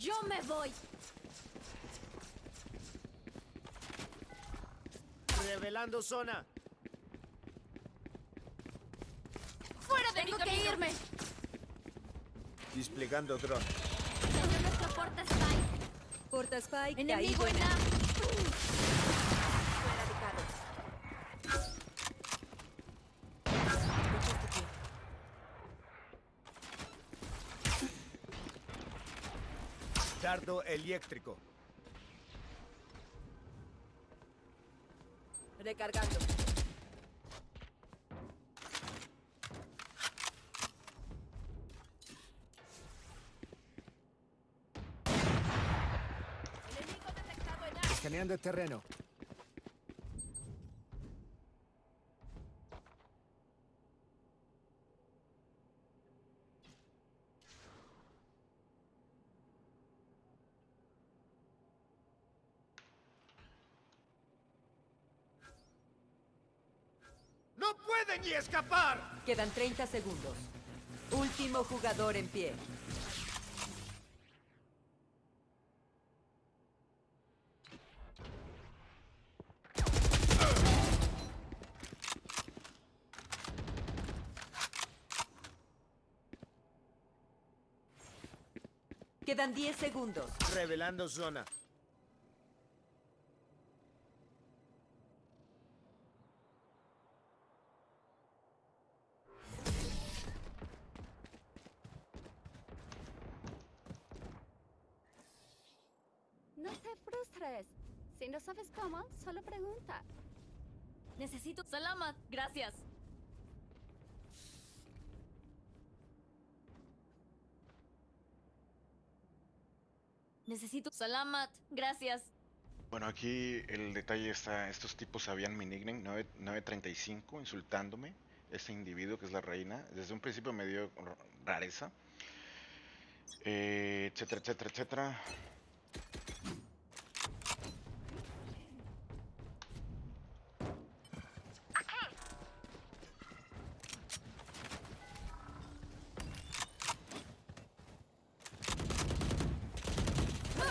Yo me voy. Revelando zona. ¡Fuera de Tengo que irme! Desplegando dron. Señor nuestro porta Spike. Porta Spike. Enemigo en. A. Fue erradicado. Eléctrico. Recargando. Enemigo detectado en A. Escaneando el terreno. ¡No puede ni escapar! Quedan 30 segundos. Último jugador en pie. Quedan 10 segundos. Revelando zona. Sabes cómo, solo pregunta. Necesito... Salamat. Gracias. Necesito... Salamat. Gracias. Bueno, aquí el detalle está, estos tipos sabían mi nickname, 9- 935, insultándome, este individuo que es la reina, desde un principio me dio rareza, eh, etcétera, etcétera, etcétera.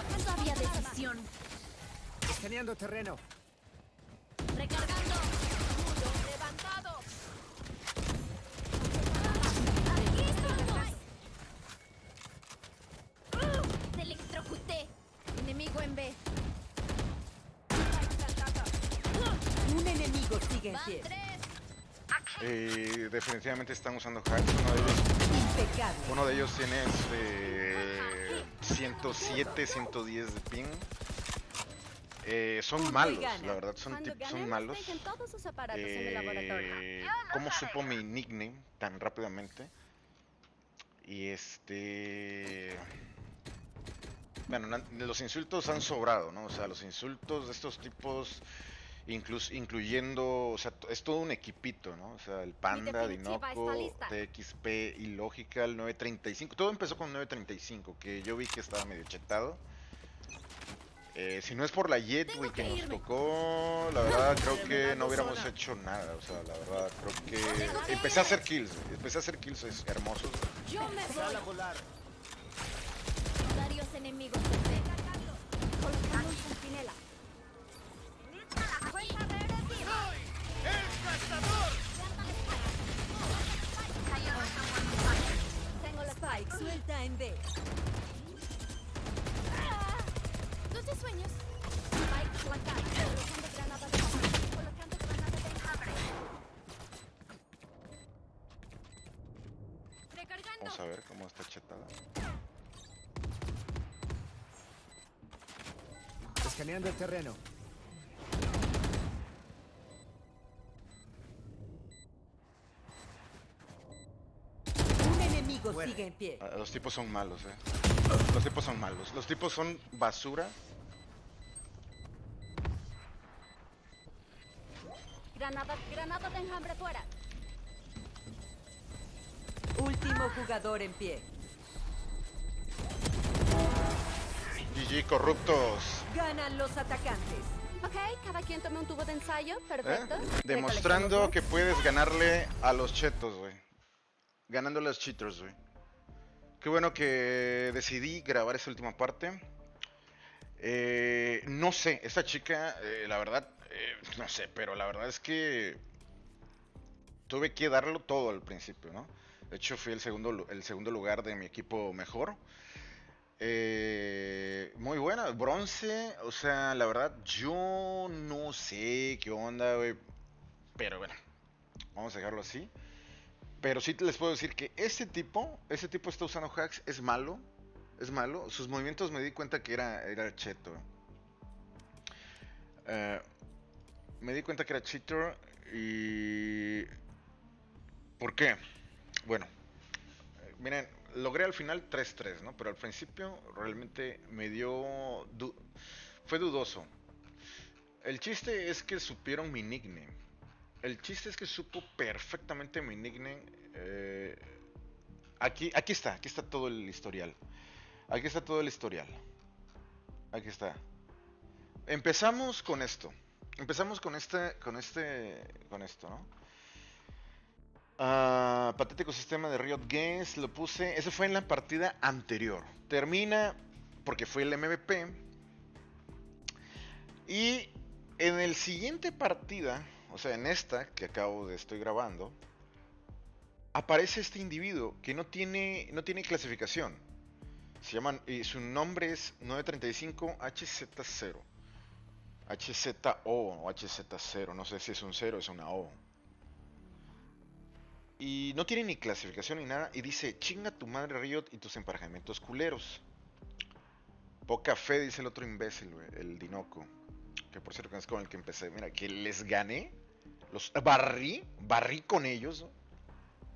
No sabía decisión. Escaneando terreno. Recargando. ¡Levantado! ¡Aquí estamos! ¡Te electrocuté! Enemigo en B. Un enemigo sigue en pie. Eh, definitivamente están usando hacks, uno de ellos, Impecable. uno de ellos tiene este, 107, 110 de ping. Eh, son malos, la verdad, son, son malos. Eh, ¿Cómo supo mi nickname tan rápidamente? Y este... Bueno, los insultos han sobrado, ¿no? O sea, los insultos de estos tipos, inclus- incluyendo, o sea, es todo un equipito, ¿no? O sea, el Panda, Dinoco. TXP, Illogical, 935. Todo empezó con 935, que yo vi que estaba medio chetado. Eh, si no es por la Jet, güey, que que nos tocó, la verdad creo que no hubiéramos zona. hecho nada. O sea, la verdad creo que empecé a hacer kills, empecé a hacer kills es- hermosos. Yo me voy. Varios enemigos suelta en B. Dulces sueños. Spike flancada. Colocando granada de enjambre. Colocando granada de enjambre. Recargando. Vamos a ver cómo está chetada. Escaneando el terreno. Un enemigo Muere. sigue en pie. Ah, Los tipos son malos, eh. Los tipos son malos. Los tipos son basura. Granada, granada de enjambre fuera. Último jugador en pie. GG corruptos. Ganan los atacantes. Ok, cada quien tome un tubo de ensayo. ¿eh? Perfecto. Demostrando que puedes ganarle a los chetos, güey. Ganándole a los cheaters, güey. Qué bueno que decidí grabar esta última parte. Eh, no sé, esta chica, eh, la verdad, eh, no sé, pero la verdad es que tuve que darlo todo al principio, ¿no? De hecho, fui el segundo, el segundo lugar de mi equipo mejor. Eh, muy buena, bronce, o sea, la verdad, yo no sé qué onda, güey. Pero bueno, vamos a dejarlo así. Pero sí les puedo decir que ese tipo, ese tipo está usando hacks, es malo. Es malo. Sus movimientos me di cuenta que era, era cheto. Eh, me di cuenta que era cheater y... ¿Por qué? Bueno, miren, logré al final 3-3, ¿no? Pero al principio realmente me dio... fue dudoso. El chiste es que supieron mi nickname. El chiste es que supo perfectamente mi nickname. eh, aquí, aquí está, aquí está todo el historial. Aquí está todo el historial. Aquí está. Empezamos con esto. Empezamos con este, con este, con esto, ¿no? Ah, patético sistema de Riot Games, lo puse. Ese fue en la partida anterior. Termina porque fue el MVP. Y en el siguiente partida, o sea, en esta que acabo de estoy grabando, aparece este individuo que no tiene, no tiene clasificación. Se llaman, y su nombre es 935 HZ0. HZO o HZ0, no sé si es un 0 o es una O. Y no tiene ni clasificación ni nada. Y dice, chinga tu madre Riot y tus emparejamientos culeros. Poca fe, dice el otro imbécil, el Dinoco. Que por cierto es con el que empecé. Mira, que les gané. Los barrí, barrí con ellos.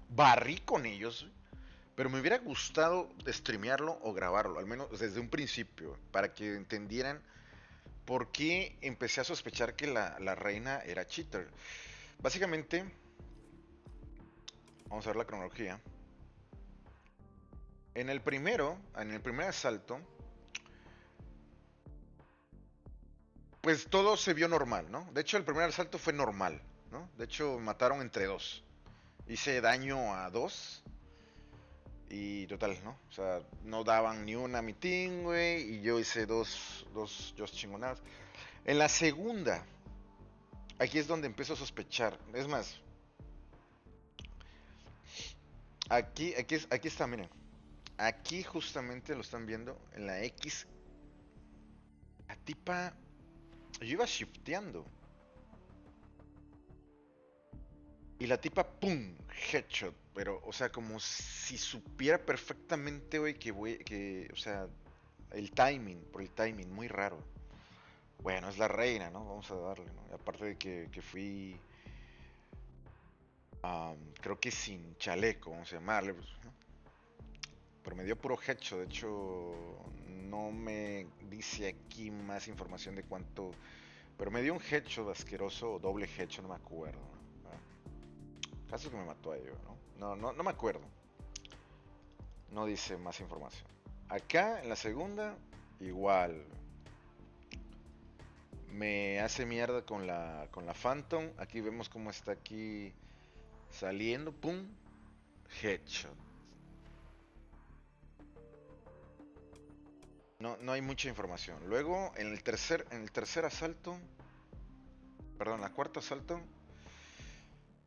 Barrí con ellos. Pero me hubiera gustado streamearlo o grabarlo, al menos desde un principio, para que entendieran por qué empecé a sospechar que la, la reina era cheater. Básicamente, vamos a ver la cronología. En el primero, en el primer asalto, pues todo se vio normal, ¿no? De hecho, el primer asalto fue normal, ¿no? De hecho, mataron entre dos. Hice daño a dos. Y total, ¿no? O sea, no daban ni una a mi team, güey. Y yo hice dos, dos, dos chingonadas. En la segunda, aquí es donde empiezo a sospechar. Es más, aquí, aquí, es- aquí está, miren. Aquí justamente lo están viendo en la X. La tipa. Yo iba shifteando. Y la tipa, ¡pum! Headshot. Pero, o sea, como si supiera perfectamente, güey, que voy. Que, o sea, el timing, por el timing, muy raro. Bueno, es la reina, ¿no? Vamos a darle, ¿no? Aparte de que, que fui. am, creo que sin chaleco, vamos a llamarle. pues. Pero me dio puro headshot. De hecho, no me dice aquí más información de cuánto. Pero me dio un headshot asqueroso o doble headshot, no me acuerdo. ¿no? Caso que me mató a ello, ¿no? No, no, no me acuerdo. No dice más información. Acá, en la segunda, igual. Me hace mierda con la, con la Phantom. Aquí vemos cómo está aquí saliendo. ¡Pum! Headshot. No, no hay mucha información. Luego, en el tercer, en el tercer asalto, perdón, la cuarta asalto,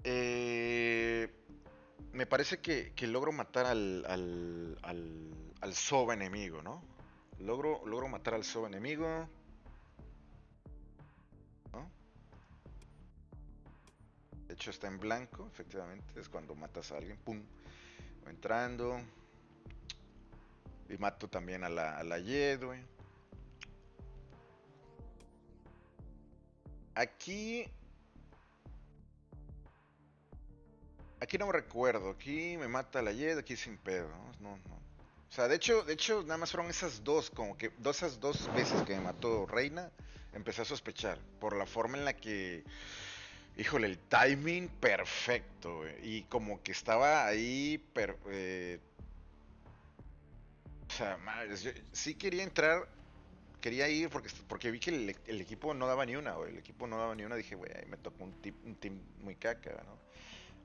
eh, me parece que, que logro matar al, al, al, al Soba enemigo, ¿no? Logro, logro matar al Soba enemigo. ¿no? De hecho está en blanco, efectivamente, es cuando matas a alguien, pum, entrando. Y mato también a la, a la Yed, güey. Aquí. Aquí no me recuerdo. Aquí me mata la Yed, aquí sin pedo. ¿no? No. O sea, de hecho, de hecho, nada más fueron esas dos, como que esas dos veces que me mató Reina, empecé a sospechar. Por la forma en la que. Híjole, el timing perfecto, güey. Y como que estaba ahí. per- eh, o sea, madres, yo sí quería entrar, quería ir porque, porque vi que el, equipo no daba ni una, güey. El equipo no daba ni una, dije, güey, me tocó un, tip- un team muy caca, ¿no?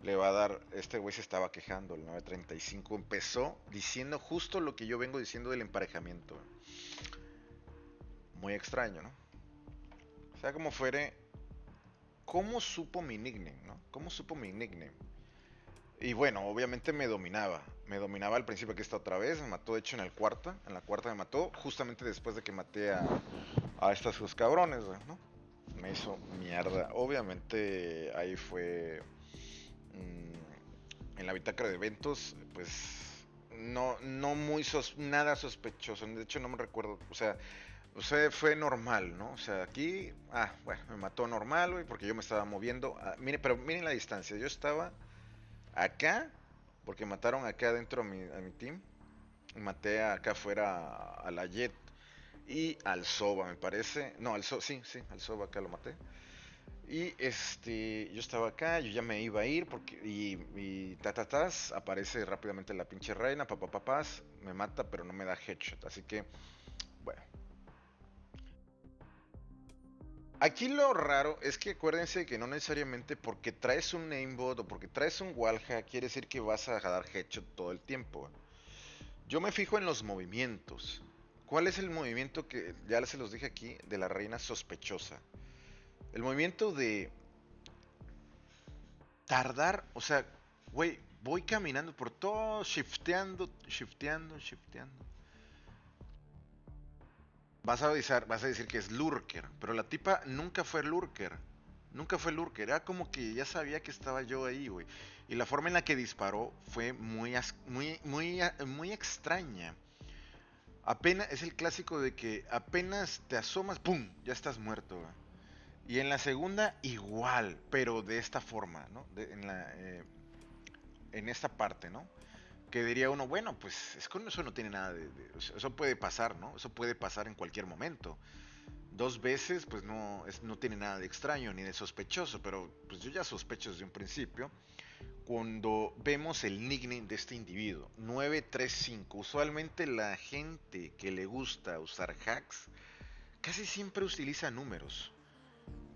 Le va a dar, este güey se estaba quejando, el 935 empezó diciendo justo lo que yo vengo diciendo del emparejamiento. Muy extraño, ¿no? O sea, como fuere, ¿cómo supo mi nickname, no? ¿Cómo supo mi nickname? Y bueno, obviamente me dominaba. Me dominaba al principio que está otra vez. Me mató, de hecho, en el cuarta. En la cuarta me mató, justamente después de que maté a, a estos dos cabrones, ¿no? Me hizo mierda. Obviamente ahí fue mm, en la bitácora de eventos, pues no, no muy nada sospechoso. De hecho, no me recuerdo. O sea, o sea, fue normal, ¿no? O sea, aquí, ah, bueno, me mató normal, güey, porque yo me estaba moviendo. Ah, mire, pero miren la distancia. Yo estaba acá, porque mataron acá adentro a mi, a mi team. Maté acá afuera a, la Jet y al Soba, me parece. No, al Soba, sí, sí, al Soba acá lo maté. Y este, yo estaba acá, yo ya me iba a ir porque y, y tatatas aparece rápidamente la pinche reina, papá papás, me mata pero no me da headshot, así que bueno. Aquí lo raro es que acuérdense que no necesariamente porque traes un namebot o porque traes un wallhack quiere decir que vas a dar headshot todo el tiempo. Yo me fijo en los movimientos. ¿Cuál es el movimiento que ya se los dije aquí de la reina sospechosa? El movimiento de tardar, o sea, güey, voy caminando por todo, shifteando, shifteando, shifteando. Vas a, avisar, vas a decir que es lurker, pero la tipa nunca fue lurker. Nunca fue lurker, era como que ya sabía que estaba yo ahí, güey. Y la forma en la que disparó fue muy, muy, muy, muy extraña. Apenas, es el clásico de que apenas te asomas, ¡pum! Ya estás muerto, güey. Y en la segunda, igual, pero de esta forma, ¿no? en, la, eh, en esta parte, ¿no? que diría uno, bueno, pues es con eso no tiene nada de, Eso puede pasar, ¿no? Eso puede pasar en cualquier momento. Dos veces, pues no, es, no tiene nada de extraño ni de sospechoso, pero pues yo ya sospecho desde un principio. Cuando vemos el nickname de este individuo, 935, usualmente la gente que le gusta usar hacks casi siempre utiliza números.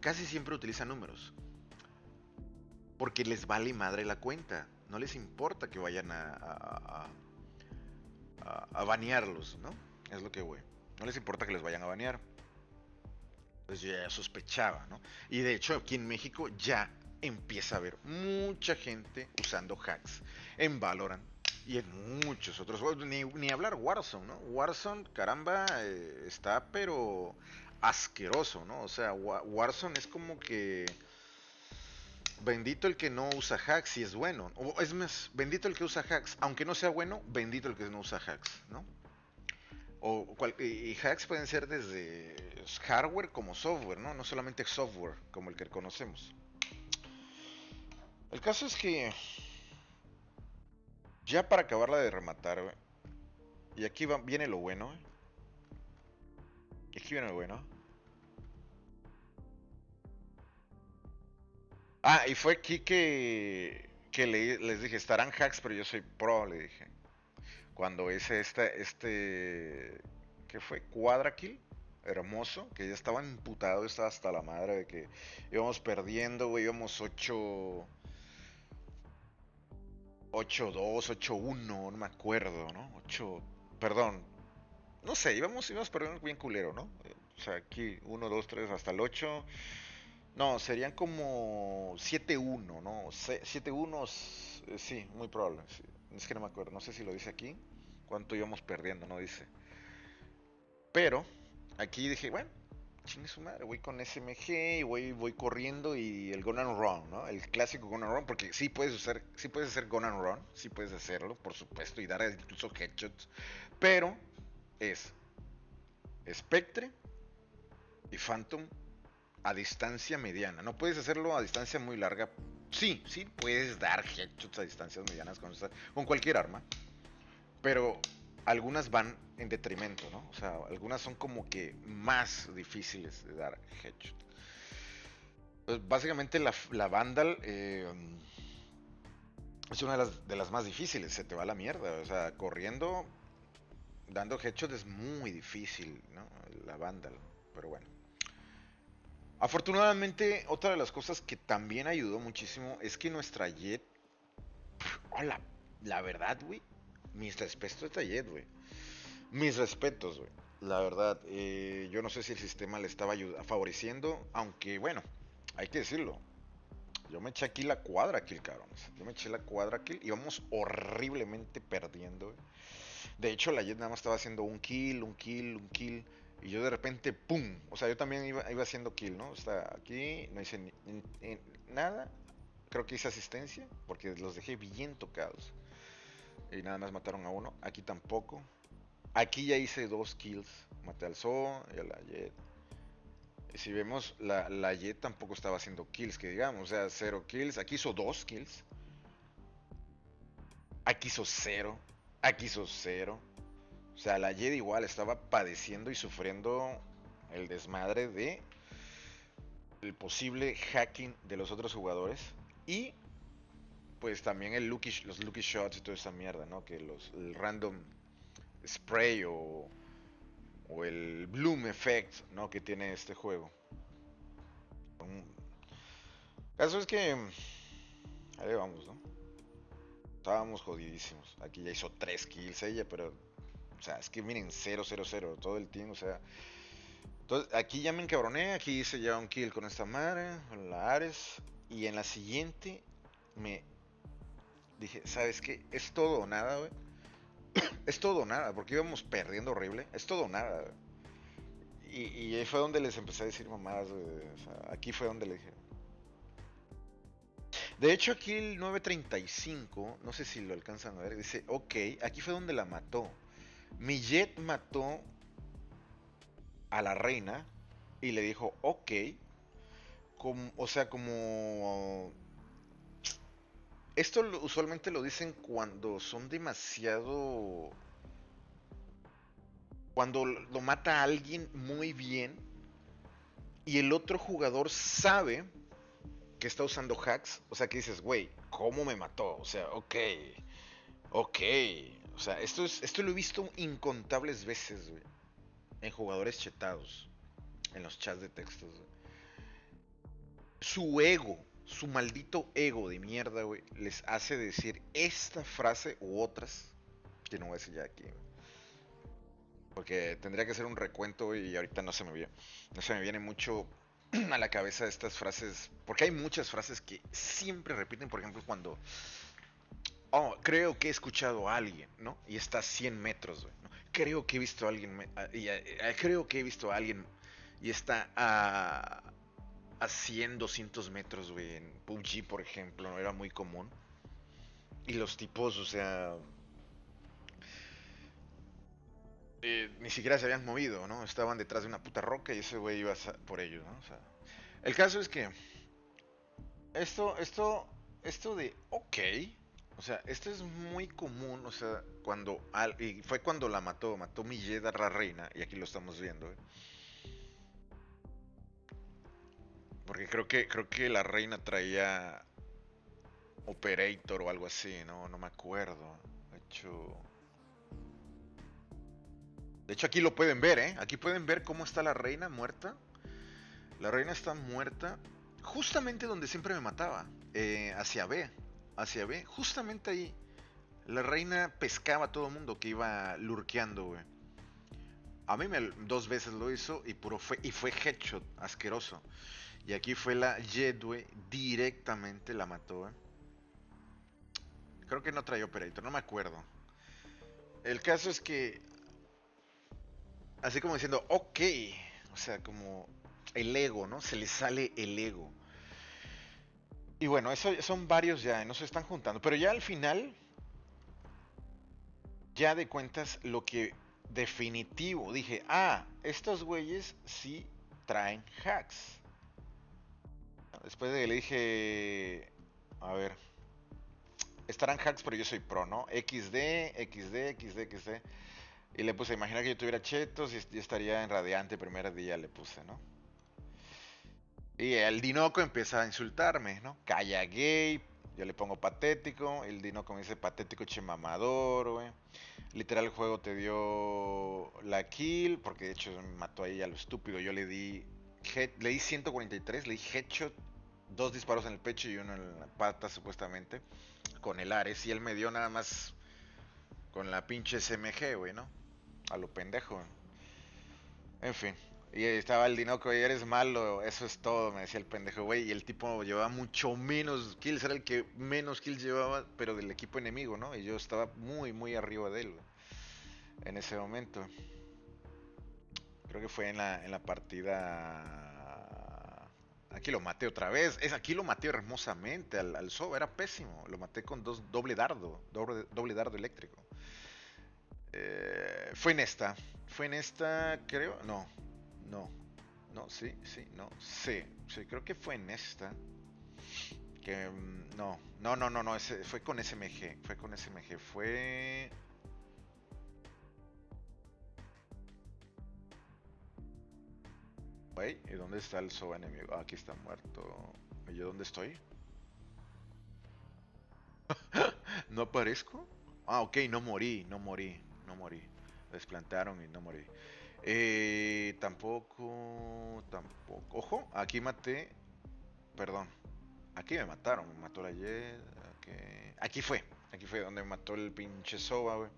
Casi siempre utiliza números. Porque les vale madre la cuenta no les importa que vayan a, a, banearlos, ¿no? Es lo que voy. No les importa que les vayan a banear. Pues yo ya sospechaba, ¿no? Y de hecho aquí en México ya empieza a haber mucha gente usando hacks en Valorant y en muchos otros juegos. Ni, hablar Warzone, ¿no? Warzone, caramba, eh, está pero asqueroso, ¿no? O sea, Warzone es como que bendito el que no usa hacks y es bueno. O es más, bendito el que usa hacks. Aunque no sea bueno, bendito el que no usa hacks, ¿no? O y hacks pueden ser desde hardware como software, ¿no? No solamente software como el que conocemos. El caso es que ya para acabarla de rematar, y aquí viene lo bueno, y viene lo bueno. Ah, y fue aquí que, que les dije, estarán hacks, pero yo soy pro, le dije. Cuando hice este, este, ¿qué fue? Quadrakill, hermoso, que ya estaba imputado, estaba hasta la madre de que íbamos perdiendo, güey, íbamos 8... 8-2, 8-1, no me acuerdo, ¿no? 8, perdón, no sé, íbamos, íbamos perdiendo bien culero, ¿no? O sea, aquí 1, 2, 3 hasta el 8. No, serían como 7-1, ¿no? 7-1, eh, sí, muy probable. Es que no me acuerdo, no sé si lo dice aquí. ¿Cuánto íbamos perdiendo? No dice. Pero, aquí dije, bueno, chingue su madre, voy con SMG y voy, voy corriendo y el Gun and Run, ¿no? El clásico Gun and Run, porque sí puedes hacer, sí puedes hacer Gun and Run, sí puedes hacerlo, por supuesto, y dar incluso headshots. Pero es Spectre y Phantom a distancia mediana. No puedes hacerlo a distancia muy larga. Sí, sí puedes dar headshots a distancias medianas con, con cualquier arma. Pero algunas van en detrimento, ¿no? O sea, algunas son como que más difíciles de dar headshot. Pues básicamente la, la Vandal eh, es una de las, de las más difíciles. Se te va la mierda. O sea, corriendo, dando headshot es muy difícil, ¿no? La Vandal. Pero bueno. Afortunadamente, otra de las cosas que también ayudó muchísimo es que nuestra Jet Oh, la, verdad, güey. Mis respetos a Jet, güey. Mis respetos, güey. La verdad, eh, yo no sé si el sistema le estaba favoreciendo, aunque bueno, hay que decirlo. Yo me eché aquí la cuadra kill, cabrones. Yo me eché la cuadra kill y vamos horriblemente perdiendo. güey. De hecho, la Jet nada más estaba haciendo un kill, un kill, un kill. Y yo de repente, ¡pum! O sea, yo también iba, iba haciendo kill, ¿no? O sea, aquí no hice ni- nada. Creo que hice asistencia porque los dejé bien tocados. Y nada más mataron a uno. Aquí tampoco. Aquí ya hice dos kills. Maté al Zoo y a la Jet. Y si vemos, la, la Jet tampoco estaba haciendo kills, que digamos. O sea, cero kills. Aquí hizo dos kills. Aquí hizo cero. Aquí hizo cero. O sea, la Jet igual estaba padeciendo y sufriendo el desmadre de el posible hacking de los otros jugadores. Y pues también el lucky, los lucky shots y toda esa mierda, ¿no? Que los, random spray o, el bloom effect, ¿no? Que tiene este juego. Un... Caso es que ahí vamos, ¿no? Estábamos jodidísimos. Aquí ya hizo 3 kills ella, pero o sea, es que miren 0 0 0 todo el team, o sea, entonces, aquí ya me encabroné, aquí hice ya un kill con esta madre, con la Ares, y en la siguiente me dije, ¿sabes qué? Es todo o nada, güey. es todo nada, porque íbamos perdiendo horrible, es todo nada. güey. Y, y ahí fue donde les empecé a decir mamadas, güey, o sea, aquí fue donde le dije. De hecho, aquí el 935, no sé si lo alcanzan a ver, dice, ok, aquí fue donde la mató. Mi jet mató a la reina y le dijo, ok, como, o sea, como... Esto usualmente lo dicen cuando son demasiado... Cuando lo mata alguien muy bien y el otro jugador sabe que está usando hacks, o sea, que dices, güey, ¿cómo me mató? O sea, ok, ok. O sea, esto, es, esto lo he visto incontables veces, güey en jugadores chetados, en los chats de textos. Su ego, su maldito ego de mierda, güey, les hace decir esta frase u otras que no voy a decir ya aquí. Porque tendría que hacer un recuento y ahorita no se me viene, no se me viene mucho a la cabeza estas frases, porque hay muchas frases que siempre repiten, por ejemplo, cuando oh, creo que he escuchado a alguien, ¿no? Y está a 100 metros, güey. Creo que he visto a alguien, y, a- a- creo que he visto a alguien y está a, a 100, 200 metros, güey. En PUBG, por ejemplo, ¿no? Era muy común. Y los tipos, o sea... eh, ni siquiera se habían movido, ¿no? Estaban detrás de una puta roca y ese güey iba por ellos, ¿no? O sea, el caso es que... Esto, esto, esto de, ok, o sea, esto es muy común, o sea, cuando al, y fue cuando la mató, mató Milleda la reina, y aquí lo estamos viendo. ¿eh? Porque creo que creo que la reina traía Operator o algo así, no no me acuerdo. De hecho De hecho aquí lo pueden ver, ¿eh? Aquí pueden ver cómo está la reina muerta. La reina está muerta justamente donde siempre me mataba, eh, hacia B, hacia B, justamente ahí. La reina pescaba a todo mundo que iba lurkeando, güey. A mí me, dos veces lo hizo y puro fue y fue headshot, asqueroso. Y aquí fue la Jet, güey, directamente la mató, güey. Creo que no traía operator, no me acuerdo. El caso es que así como diciendo, ok, o sea, como el ego, ¿no? Se le sale el ego. Y bueno, eso son varios ya, no se están juntando. Pero ya al final, ya de cuentas, lo que definitivo dije, ah, estos güeyes sí traen hacks. Después de que le dije, a ver, estarán hacks, pero yo soy pro, ¿no? XD, XD, XD, XD. Y le puse, imagina que yo tuviera chetos y estaría en radiante primer día, le puse, ¿no? Y el Dinoco empieza a insultarme, ¿no? Calla gay, yo le pongo patético, el Dinoco me dice patético che mamador, güey. Literal el juego te dio la kill, porque de hecho me mató ahí a lo estúpido, yo le di le di 143, le di headshot dos disparos en el pecho y uno en la pata, supuestamente, con el Ares. Y él me dio nada más con la pinche SMG, güey, ¿no? A lo pendejo. En fin. Y estaba el Dinoco, eres malo, eso es todo, me decía el pendejo, güey. Y el tipo llevaba mucho menos kills, era el que menos kills llevaba, pero del equipo enemigo, ¿no? Y yo estaba muy, muy arriba de él, en ese momento. Creo que fue en la, en la partida... Aquí lo maté otra vez. Es, aquí lo maté hermosamente al, al era pésimo. Lo maté con dos doble dardo, doble, doble dardo eléctrico. Eh, fue en esta. Fue en esta, creo. No, no. No, sí, sí, no. Sí, sí, creo que fue en esta. Que mm, no, no, no, no, no. Fue con SMG. Fue con SMG. Fue. Wey, ¿y dónde está el Soba enemigo? Ah, aquí está muerto. ¿Y yo dónde estoy? ¿No aparezco? Ah, ok, no morí, no morí, no morí. Desplantaron y no morí. Eh, tampoco, tampoco. Ojo, aquí maté. Perdón. Aquí me mataron, me mató la Jet. Aquí, fue, aquí fue donde me mató el pinche Soba, güey.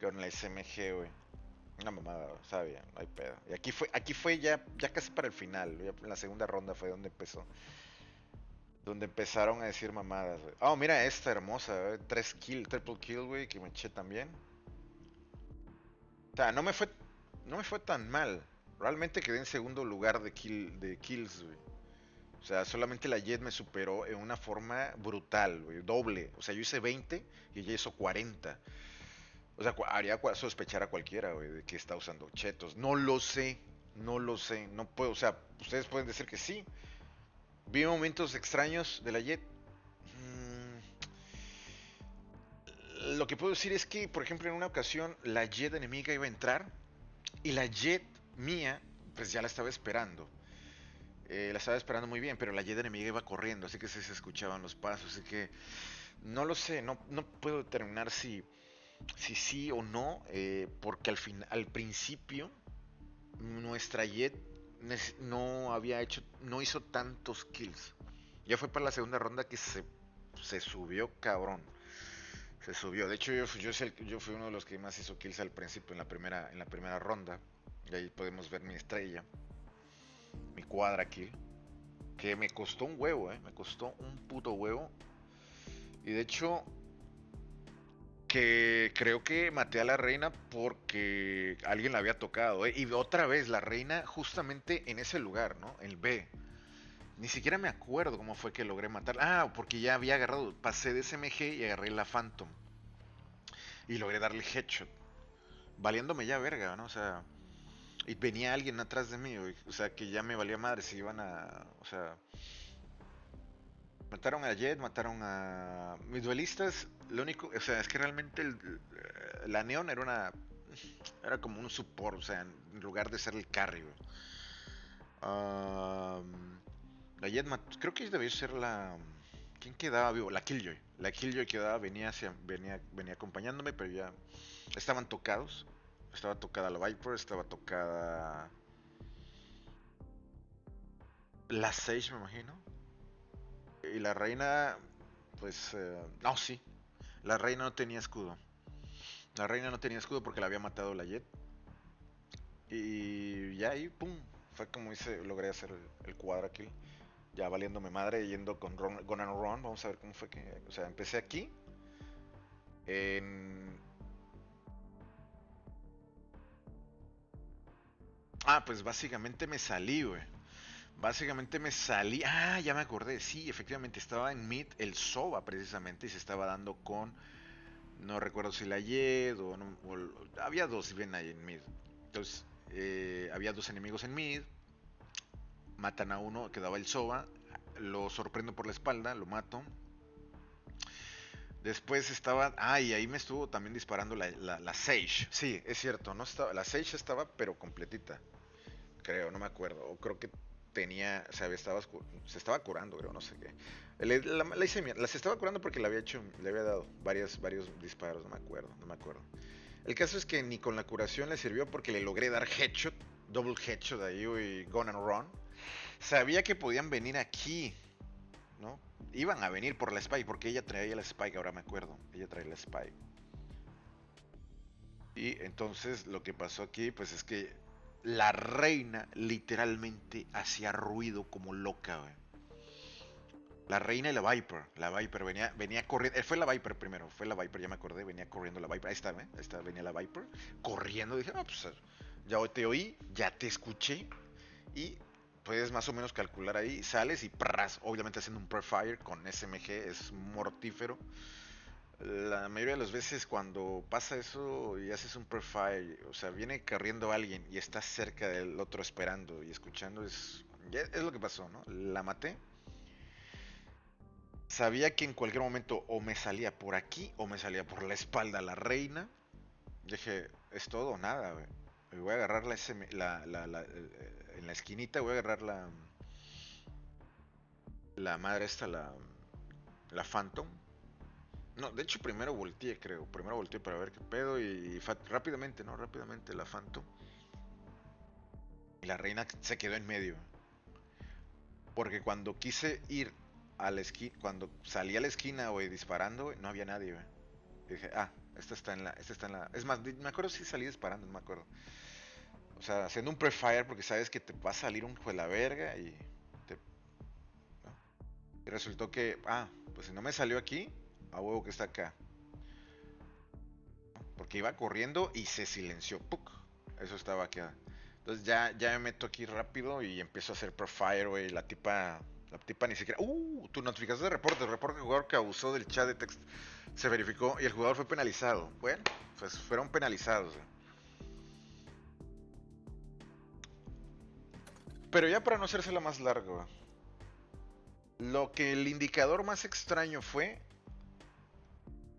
Con la SMG, güey. Una mamada, sabía, no hay pedo. Y aquí fue, aquí fue ya, ya casi para el final, en la segunda ronda fue donde empezó. Donde empezaron a decir mamadas, güey. Oh, mira esta hermosa. Tres kill, triple kill, güey, que me eché también. O sea, no me fue, no me fue tan mal. Realmente quedé en segundo lugar de, kill, de kills, güey. O sea, solamente la Jet me superó en una forma brutal, güey. Doble. O sea, yo hice 20 y ella hizo 40. O sea, haría sospechar a cualquiera, güey, de que está usando chetos. No lo sé, no lo sé, no puedo, o sea, ustedes pueden decir que sí. Vi momentos extraños de la Jet. Lo que puedo decir es que, por ejemplo, en una ocasión la Jet enemiga iba a entrar y la Jet mía, pues ya la estaba esperando. Eh, la estaba esperando muy bien, pero la Jet enemiga iba corriendo, así que se, escuchaban los pasos, así que no lo sé, no, no puedo determinar si si sí o no, eh, porque al, fin, al principio nuestra Jet no había hecho, no hizo tantos kills. Ya fue para la segunda ronda que se, se subió cabrón. Se subió. De hecho, yo, yo, yo fui uno de los que más hizo kills al principio, en la primera, en la primera ronda. Y ahí podemos ver mi estrella. Mi cuadra kill. Que me costó un huevo, eh. Me costó un puto huevo. Y de hecho, que creo que maté a la reina porque alguien la había tocado. ¿eh? Y otra vez, la reina justamente en ese lugar, ¿no? El B. Ni siquiera me acuerdo cómo fue que logré matar. Ah, porque ya había agarrado, pasé de SMG y agarré la Phantom. Y logré darle headshot. Valiéndome ya verga, ¿no? O sea... Y venía alguien atrás de mí, o sea, que ya me valía madre si iban a... O sea... Mataron a Jet, mataron a... Mis duelistas, lo único, o sea, es que realmente el, la Neon era una... Era como un support, o sea, en lugar de ser el carry. Um, la Jet, creo que debió ser la... ¿Quién quedaba vivo? La Killjoy. La Killjoy quedaba, venía, hacia, venía, venía acompañándome, pero ya estaban tocados. Estaba tocada la Viper, estaba tocada... La Sage, me imagino. Y la reina, pues, eh, no, sí. La reina no tenía escudo. La reina no tenía escudo porque la había matado la Jet. Y ya ahí, pum, fue como hice, logré hacer el, el cuadra kill. Ya valiéndome madre, yendo con Ron, and Run. Vamos a ver cómo fue que. O sea, empecé aquí. En. Ah, pues básicamente me salí, güey. Básicamente me salí. Ah, ya me acordé. Sí, efectivamente estaba en mid el Soba precisamente y se estaba dando con. No recuerdo si la Yed o, no, había dos bien ahí en mid. Entonces, eh, había dos enemigos en mid. Matan a uno, quedaba el Soba. Lo sorprendo por la espalda, lo mato. Después estaba. Ah, y ahí me estuvo también disparando la, la, la Sage. Sí, es cierto. No estaba, la Sage estaba, pero completita. Creo, no me acuerdo. O creo que tenía, o sea, estaba, se estaba curando, creo, no sé qué. Le, la, la, hice, las estaba curando porque le había hecho, le había dado varios, varios disparos, no me acuerdo, no me acuerdo. El caso es que ni con la curación le sirvió porque le logré dar headshot, double headshot ahí y gone and run. Sabía que podían venir aquí, ¿no? Iban a venir por la Spike, porque ella traía la Spike, ahora me acuerdo. Ella traía la Spike. Y entonces lo que pasó aquí, pues es que la reina literalmente hacía ruido como loca. La reina y la Viper. La Viper venía, venía corriendo. Fue la Viper primero. Fue la Viper, ya me acordé. Venía corriendo la Viper. Ahí está, ¿eh? Ahí está, venía la Viper. Corriendo. Dije, no, pues ya te oí, ya te escuché. Y puedes más o menos calcular ahí. Sales y pras. Obviamente haciendo un prefire con SMG. Es mortífero. La mayoría de las veces cuando pasa eso y haces un prefire, o sea, viene corriendo alguien y estás cerca del otro esperando y escuchando, es, es lo que pasó, ¿no? La maté Sabía que en cualquier momento o me salía por aquí o me salía por la espalda la reina. Dije, es todo o nada, güey. Voy a agarrar la, la, la, eh, en la esquinita, voy a agarrar la la madre esta, la la Phantom. No, de hecho primero volteé, creo. Primero volteé para ver qué pedo y, rápidamente, no, rápidamente la Phantom. Y la reina se quedó en medio. Porque cuando quise ir a la esquina, cuando salí a la esquina, güey, disparando, no había nadie, güey. dije, ah, esta está en la, esta está en la. Es más, me acuerdo si salí disparando, no me acuerdo. O sea, haciendo un prefire porque sabes que te va a salir un de la verga y te. Y resultó que, ah, pues si no me salió aquí, a huevo que está acá. Porque iba corriendo y se silenció. ¡Puc! Eso estaba aquí. Entonces ya, ya me meto aquí rápido y empiezo a hacer prefire, güey. La tipa la tipa ni siquiera. ¡Uh! Tu notificación de reporte. El reporte del jugador que abusó del chat de texto se verificó y el jugador fue penalizado. Bueno, pues fueron penalizados. Pero ya para no hacerse la más larga. Lo que el indicador más extraño fue.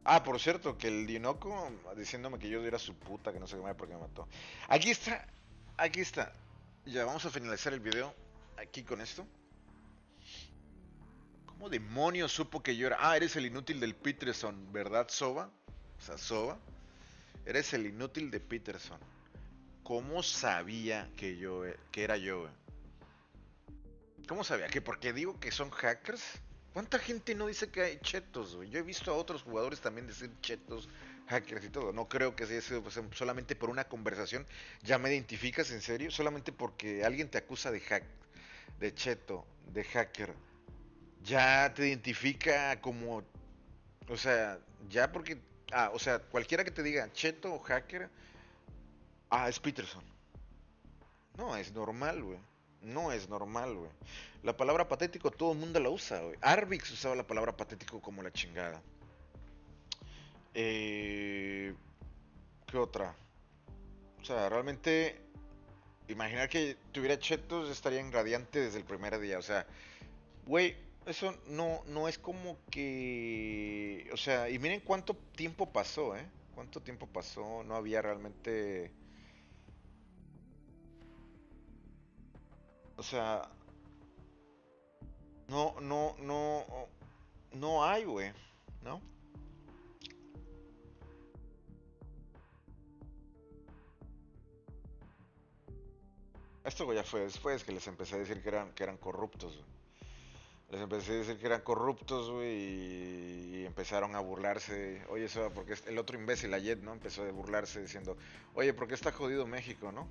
Ah, por cierto, que el Dinoco diciéndome que yo era su puta, que no sé qué por qué me mató. Aquí está. Aquí está. Ya vamos a finalizar el video aquí con esto. ¿Cómo demonios supo que yo era? Ah, eres el inútil del Peterson, ¿verdad, Soba? O sea, Soba. Eres el inútil de Peterson. ¿Cómo sabía que yo que era yo? ¿Cómo sabía? ¿Que porque digo que son hackers? ¿Cuánta gente no dice que hay chetos, Yo he visto a otros jugadores también decir chetos, hackers y todo. No creo que sea sido pues, solamente por una conversación. ¿Ya me identificas en serio? Solamente porque alguien te acusa de hack, de cheto, de hacker ya te identifica como, o sea, ya porque, ah, o sea, cualquiera que te diga cheto o hacker, ah, es Peterson. No, es normal, güey. No es normal, güey. La palabra patético todo el mundo la usa, güey. Arvix usaba la palabra patético como la chingada. Eh, ¿Qué otra? O sea, realmente, imaginar que tuviera chetos estaría en radiante desde el primer día. O sea, güey, eso no, no es como que... O sea, y miren cuánto tiempo pasó, ¿eh? Cuánto tiempo pasó, no había realmente... O sea... No, no, no... No hay, güey, ¿no? Esto ya fue después que les empecé a decir que eran, que eran corruptos. Les empecé a decir que eran corruptos, güey, y empezaron a burlarse. Oye, eso, porque el otro imbécil, Ayet, ¿no? Empezó a burlarse diciendo, oye, ¿por qué está jodido México, no?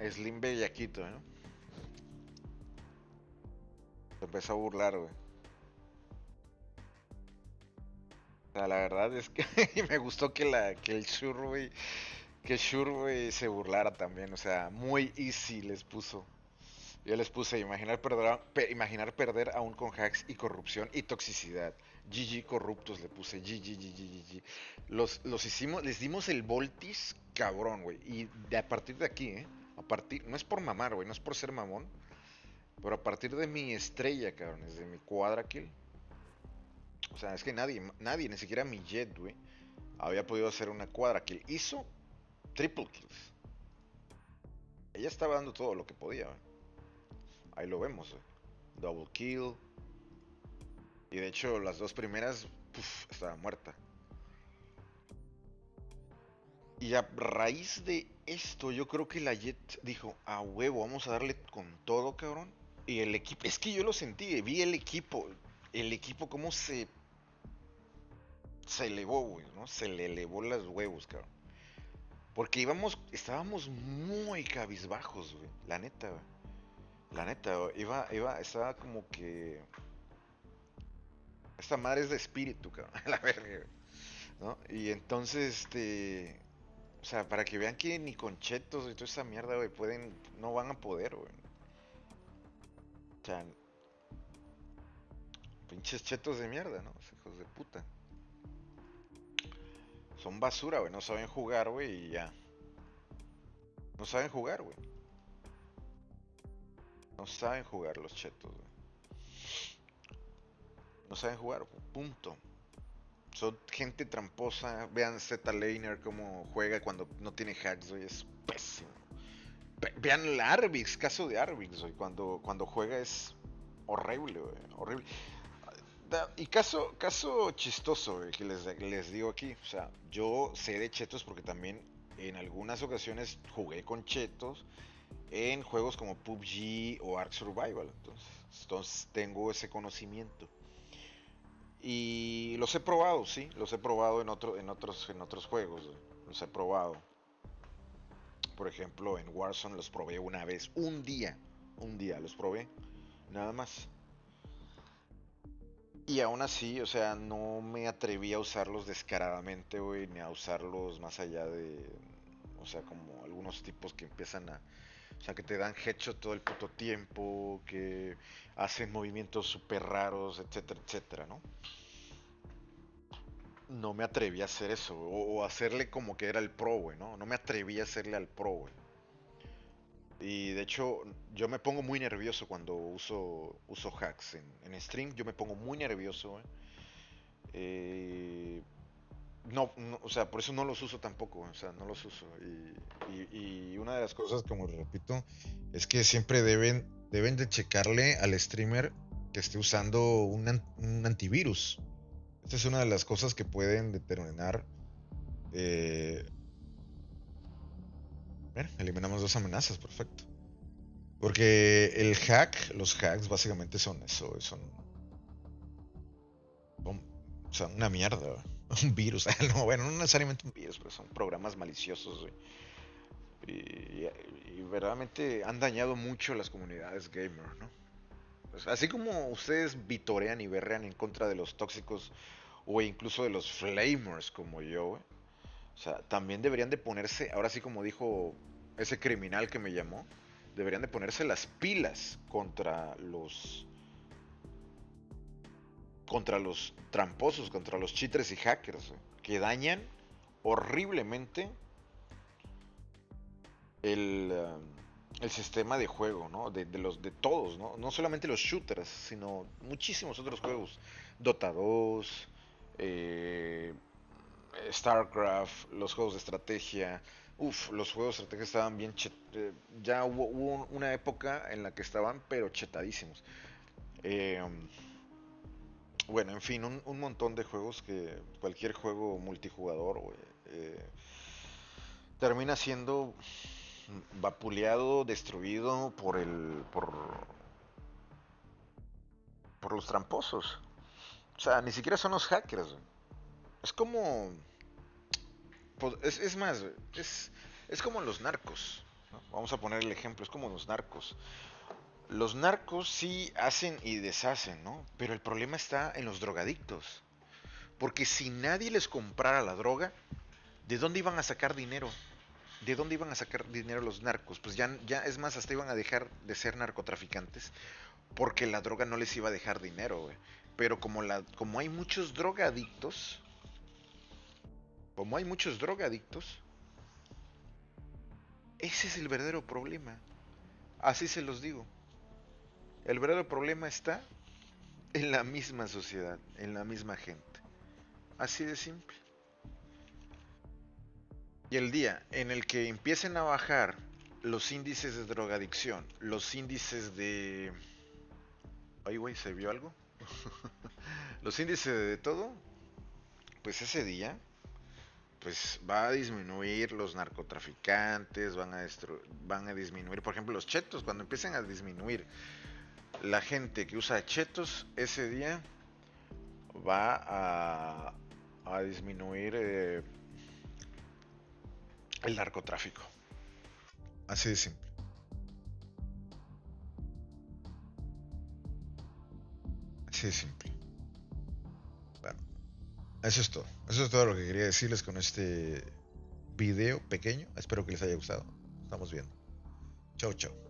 Slim Bellaquito, ¿no? Se empezó a burlar, güey. O sea, la verdad es que me gustó que, la, que el Shur, güey, que Shur, güey, se burlara también. O sea, muy easy les puso. Yo les puse imaginar perder, imaginar perder aún con hacks y corrupción y toxicidad. GG corruptos le puse. GG, GG, Los, los hicimos, les dimos el voltis cabrón, güey. Y de, a partir de aquí, ¿eh? A partir, no es por mamar, güey, no es por ser mamón. Pero a partir de mi estrella, cabrón, de mi cuadra kill. O sea, es que nadie, nadie, ni siquiera mi jet, güey, había podido hacer una cuadra kill. Hizo triple kills. Ella estaba dando todo lo que podía. Ahí lo vemos. Double kill. Y de hecho las dos primeras estaba muerta. Y a raíz de esto yo creo que la Jet dijo, a huevo, vamos a darle con todo, cabrón. Y el equipo, es que yo lo sentí, vi el equipo, el equipo cómo se se elevó, güey, ¿no? Se le elevó las huevos, cabrón. Porque íbamos, estábamos muy cabizbajos, güey, la neta, güey. La neta, güey, iba, iba, estaba como que esta madre es de espíritu, cabrón, la verga, güey, ¿no? Y entonces, este, o sea, para que vean que ni con chetos y toda esa mierda, güey, pueden, no van a poder, güey. O sea, pinches chetos de mierda, ¿no? Hijos de puta. Son basura, güey. No saben jugar, güey, y ya. No saben jugar, güey. No saben jugar los chetos, güey. No saben jugar, punto. Son gente tramposa. Vean Z Laner cómo juega cuando no tiene hacks, güey. Es pésimo. vean el Arvix, caso de Arvix, güey. Cuando, cuando juega es horrible, güey. Horrible. Y caso, caso chistoso que les, les digo aquí, o sea, yo sé de chetos porque también en algunas ocasiones jugué con chetos en juegos como PUBG o Ark Survival, entonces tengo ese conocimiento. Y los he probado, sí, los he probado en, otro, en, otros, en otros juegos, los he probado. Por ejemplo, en Warzone los probé una vez, un día, un día los probé, nada más. Y aún así, o sea, no me atreví a usarlos descaradamente, güey, ni a usarlos más allá de, o sea, como algunos tipos que empiezan a, o sea, que te dan headshot todo el puto tiempo, que hacen movimientos súper raros, etcétera, etcétera, ¿no? No me atreví a hacer eso, o, hacerle como que era el pro, güey, ¿no? No me atreví a hacerle al pro, güey. Y de hecho, yo me pongo muy nervioso cuando uso, uso hacks en, en stream. Yo me pongo muy nervioso. Eh, no, o sea, por eso no los uso tampoco. O sea, no los uso. Y, una de las cosas, como repito, es que siempre deben, deben de checarle al streamer que esté usando un, un antivirus. Esta es una de las cosas que pueden determinar eh, eliminamos dos amenazas, perfecto. Porque el hack, los hacks básicamente son eso, son... O sea, una mierda, un virus. no, bueno, no necesariamente un virus, pero son programas maliciosos, Y, verdaderamente han dañado mucho las comunidades gamer, ¿no? Pues, así como ustedes vitorean y berrean en contra de los tóxicos o incluso de los flamers como yo, o sea, también deberían de ponerse, ahora sí como dijo ese criminal que me llamó, deberían de ponerse las pilas contra los contra los tramposos, contra los cheaters y hackers, que dañan horriblemente el, eh, el sistema de juego, ¿no? De, los, de todos, ¿no? No solamente los shooters, sino muchísimos otros juegos. Dota 2, eh, StarCraft, los juegos de estrategia, Uf, los juegos de estrategia estaban bien eh, ya hubo, una época en la que estaban pero chetadísimos. Eh, bueno, en fin, un, montón de juegos que cualquier juego multijugador eh, termina siendo vapuleado, destruido por el por por los tramposos. O sea, ni siquiera son los hackers. Es como pues, es, más, es, es, como los narcos. Vamos a poner el ejemplo, es como los narcos. Los narcos sí hacen y deshacen, ¿no? Pero el problema está en los drogadictos. Porque si nadie les comprara la droga, ¿de dónde iban a sacar dinero? ¿De dónde iban a sacar dinero los narcos? Pues ya, ya es más, hasta iban a dejar de ser narcotraficantes porque la droga no les iba a dejar dinero, güey. Pero como, la, como hay muchos drogadictos, como hay muchos drogadictos, ese es el verdadero problema. Así se los digo. El verdadero problema está en la misma sociedad, en la misma gente. Así de simple. Y el día en el que empiecen a bajar los índices de drogadicción, los índices de... Ay, güey, ¿se vio algo? los índices de todo, pues ese día pues va a disminuir los narcotraficantes, van a, van a disminuir, por ejemplo, los chetos, cuando empiecen a disminuir la gente que usa chetos ese día va a, disminuir eh, el narcotráfico. Así de simple. Así de simple. Bueno, eso es todo. Eso es todo lo que quería decirles con este video pequeño. Espero que les haya gustado. Estamos viendo. Chau, chau.